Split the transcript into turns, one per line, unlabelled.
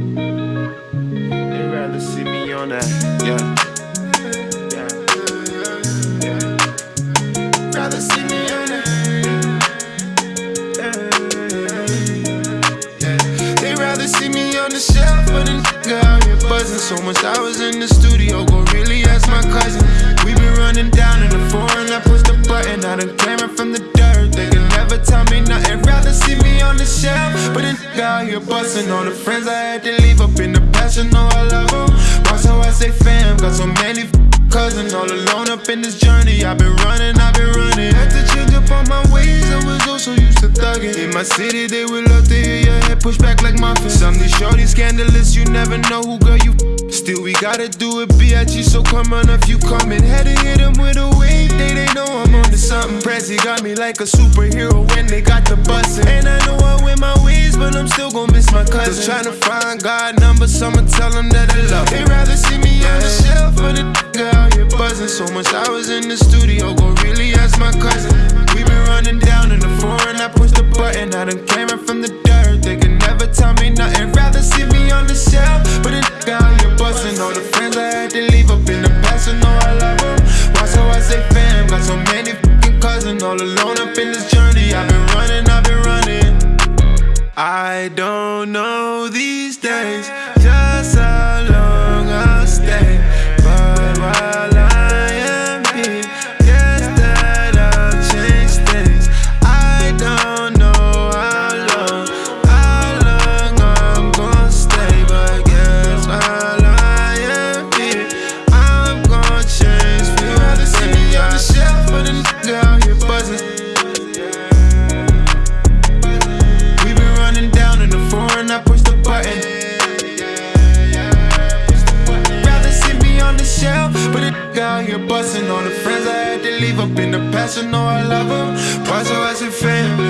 They rather see me on that, yeah. yeah. yeah. Rather see me on that. Yeah. They rather see me on the shelf, but a nigga out here buzzing so much. I was in the studio, go really ask my cousin. We been running down in the foreign. I pushed the button, I done came from the dirt. They can never tell me nothing. Rather see me on the shelf. But then out here busting. All the friends I had to leave up in the past. You know I love them. Watch how I say fam. Got so many cousins all alone up in this journey. I've been running, I've been running. Had to change up all my ways. I was also used to thugging. In my city, they would love to hear your head push back like muffins. Some these shorties scandalous. You never know who girl you. Still, we gotta do it, BIG. So come on if you coming. Had to hit them with a wave. They they know I'm on to something. Prezi got me like a superhero when they got the bussin'. Just tryna find God numbers, I'ma tell that I love. They rather see me on the shelf, but the out here buzzing. So much I was in the studio, go really ask my cousin. We been running down in the foreign, I push the button. I done came from the dirt, they can never tell me nothing. Rather see me on the shelf, but the out here buzzing. All the friends I had to leave up in the past, I know I love them. Why so I say fam, got so many cousins all alone up in this journey. I've been running. I don't know these days. Just how leave up in the past, you know I love. Why so I say family?